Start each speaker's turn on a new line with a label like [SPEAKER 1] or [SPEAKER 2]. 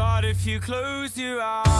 [SPEAKER 1] But if you close your eyes